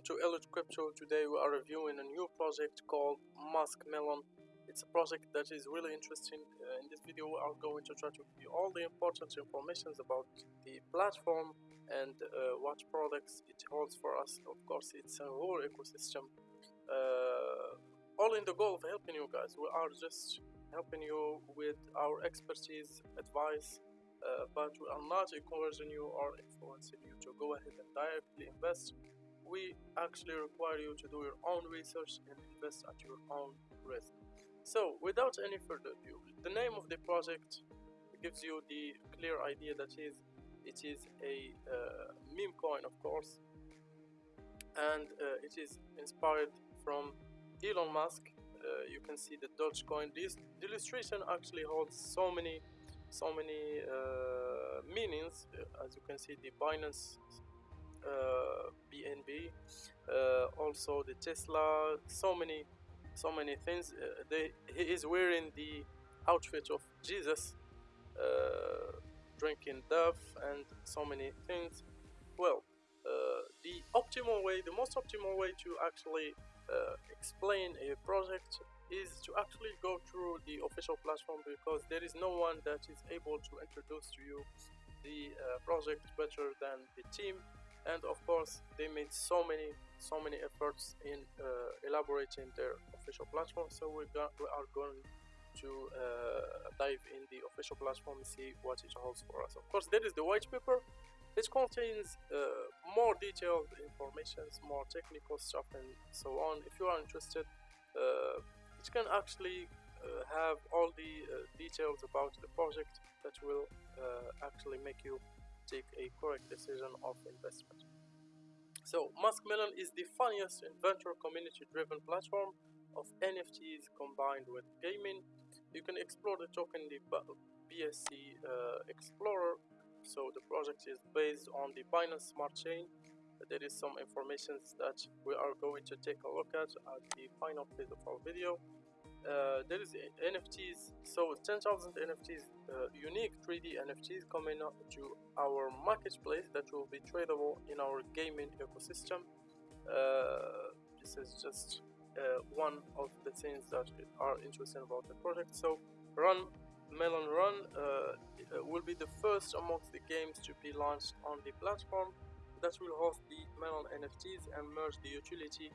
welcome to Elite Crypto. Today we are reviewing a new project called Muskmelon. It's a project that is really interesting. Uh, in this video we are going to try to give you all the important information about the platform and uh, what products it holds for us. Of course it's a whole ecosystem. Uh, all in the goal of helping you guys. We are just helping you with our expertise, advice, uh, but we are not encouraging you or influencing you to go ahead and directly invest. We actually require you to do your own research and invest at your own risk. So, without any further ado, the name of the project gives you the clear idea that is it is a uh, meme coin, of course, and uh, it is inspired from Elon Musk. Uh, you can see the Dogecoin. This the illustration actually holds so many so many uh, meanings uh, as you can see the Binance BNB uh, also the Tesla so many so many things. Uh, they, he is wearing the outfit of Jesus uh, drinking Dove and so many things. Well the optimal way the most optimal way to actually explain a project is to actually go through the official platform because there is no one that is able to introduce to you the uh, project better than the team and of course they made so many so many efforts in uh, elaborating their official platform. So we, got, we are going to uh, dive in the official platform and see what it holds for us. Of course there is the white paper it contains uh, more detailed information more technical stuff and so on. If you are interested uh, it can actually uh, have all the uh, details about the project that will actually make you take a correct decision of investment. So Muskmelon is the funniest inventor community driven platform of NFTs combined with gaming. You can explore the token the BSC uh, Explorer. So the project is based on the Binance Smart Chain. There is some information that we are going to take a look at at the final phase of our video uh, there is NFTs, so 10,000 NFTs, uh, unique 3D NFTs coming up to our marketplace that will be tradable in our gaming ecosystem. Uh, this is just uh, one of the things that are interesting about the project. So, Run Melon Run uh, will be the first amongst the games to be launched on the platform that will host the Melon NFTs and merge the utility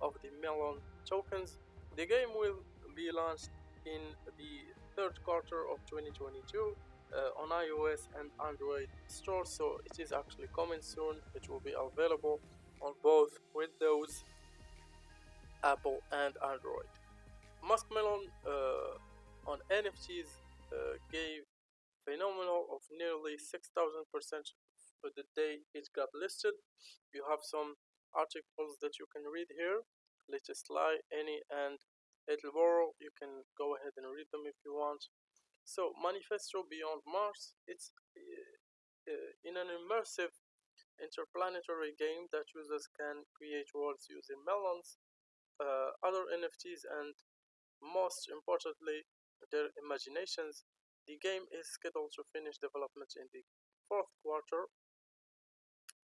of the Melon tokens. The game will be launched in the third quarter of 2022 uh, on iOS and Android stores so it is actually coming soon. It will be available on both Windows Apple and Android. Muskmelon uh, on NFTs uh, gave phenomenal of nearly 6000 percent for the day it got listed. You have some articles that you can read here. Latest lie any and Edelboro, you can go ahead and read them if you want. So, Manifesto Beyond Mars, it's uh, uh, in an immersive interplanetary game that users can create worlds using melons, uh, other NFTs, and most importantly, their imaginations. The game is scheduled to finish development in the fourth quarter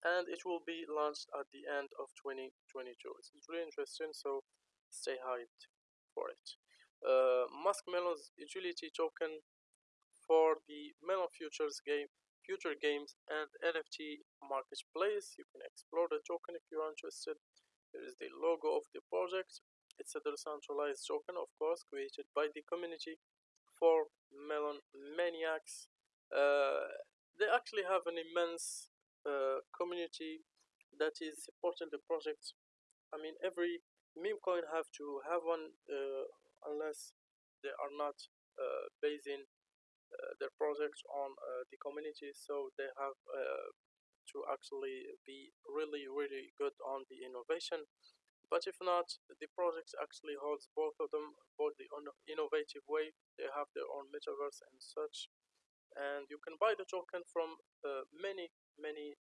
and it will be launched at the end of 2022. It's really interesting, so stay hyped for it. Uh, Muskmelon's utility token for the Melon Futures game, future games, and NFT marketplace. You can explore the token if you're interested. Here is the logo of the project. It's a decentralized token, of course, created by the community for Melon Maniacs. Uh, they actually have an immense uh, community that is supporting the project. I mean, every meme coin have to have one uh, unless they are not uh, basing uh, their projects on uh, the community. So they have uh, to actually be really really good on the innovation. But if not the project actually holds both of them both the innovative way. They have their own metaverse and such. And you can buy the token from uh, many many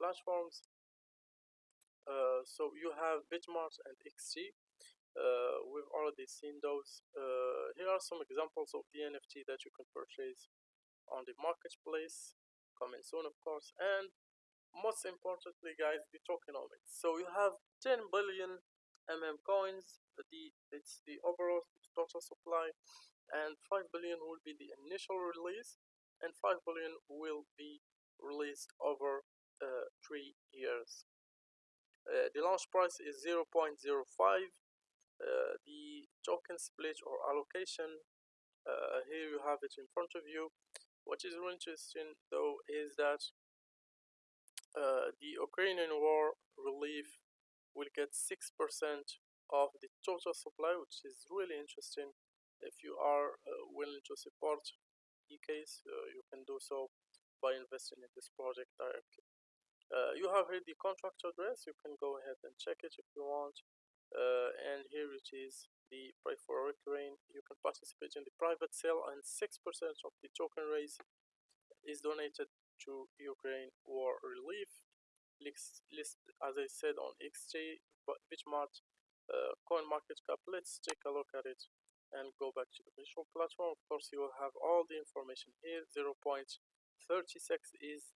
platforms uh, so you have Bitmart and XT. Uh, we've already seen those. Uh, here are some examples of the NFT that you can purchase on the marketplace, coming soon of course. And most importantly guys the tokenomics so you have 10 billion mm coins the it's the overall total supply and 5 billion will be the initial release and 5 billion will be released over uh, 3 years uh, the launch price is 0.05 uh, the token split or allocation uh, here you have it in front of you. What is really interesting though is that uh, the Ukrainian war relief will get 6% of the total supply which is really interesting. If you are uh, willing to support uh, you can do so by investing in this project directly uh, you have here the contract address you can go ahead and check it if you want uh, and here it is the pray for Ukraine. You can participate in the private sale, and 6% of the token raise is donated to Ukraine war relief. List, list as I said on XT, Bitmart, uh, Coin Market Cap. Let's take a look at it and go back to the visual platform. Of course, you will have all the information here. 0 0.36 is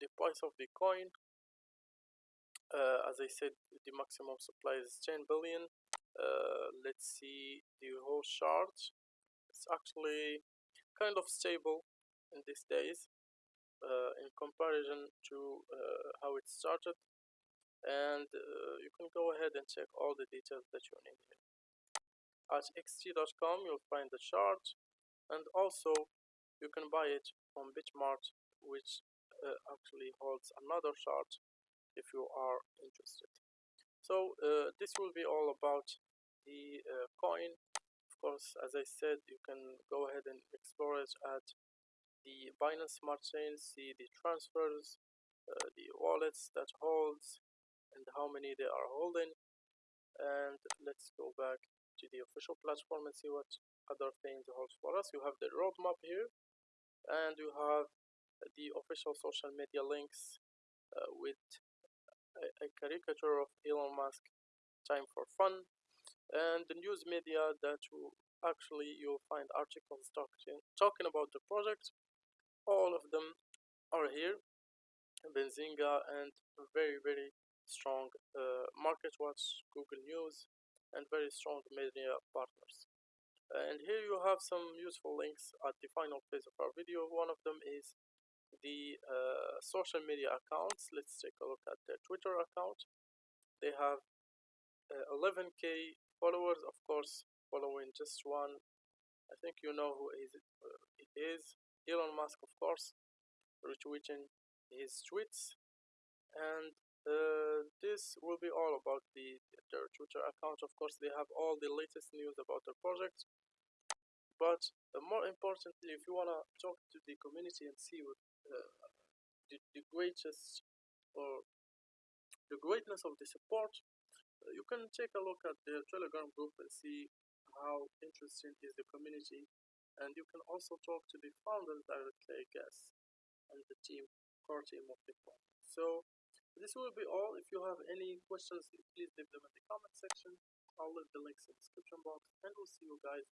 the price of the coin. Uh, as I said, the maximum supply is 10 billion. Uh, let's see the whole chart. It's actually kind of stable in these days uh, in comparison to uh, how it started. And uh, you can go ahead and check all the details that you need here. At xt.com you'll find the chart. And also you can buy it from bitmart which uh, actually holds another chart if you are interested. So uh, this will be all about the uh, coin. Of course as I said you can go ahead and explore it at the Binance Smart Chain see the transfers uh, the wallets that holds and how many they are holding. And let's go back to the official platform and see what other things holds for us. You have the roadmap here and you have the official social media links uh, with a, a, caricature of Elon Musk time for fun and the news media that you actually you'll find articles talking talking about the project. All of them are here. Benzinga and very very strong uh, market watch google news and very strong media partners. And here you have some useful links at the final phase of our video. One of them is the uh, social media accounts. Let's take a look at their twitter account. They have uh, 11k followers of course following just one I think you know who is it, uh, it is. Elon Musk of course retweeting his tweets. And uh, this will be all about the their Twitter account. Of course they have all the latest news about their project but uh, more importantly if you want to talk to the community and see what the, the greatest or the greatness of the support uh, you can take a look at the telegram group and see how interesting is the community. And you can also talk to the founders directly I guess and the team core team of the so this will be all. If you have any questions please leave them in the comment section. I'll leave the links in the description box and we'll see you guys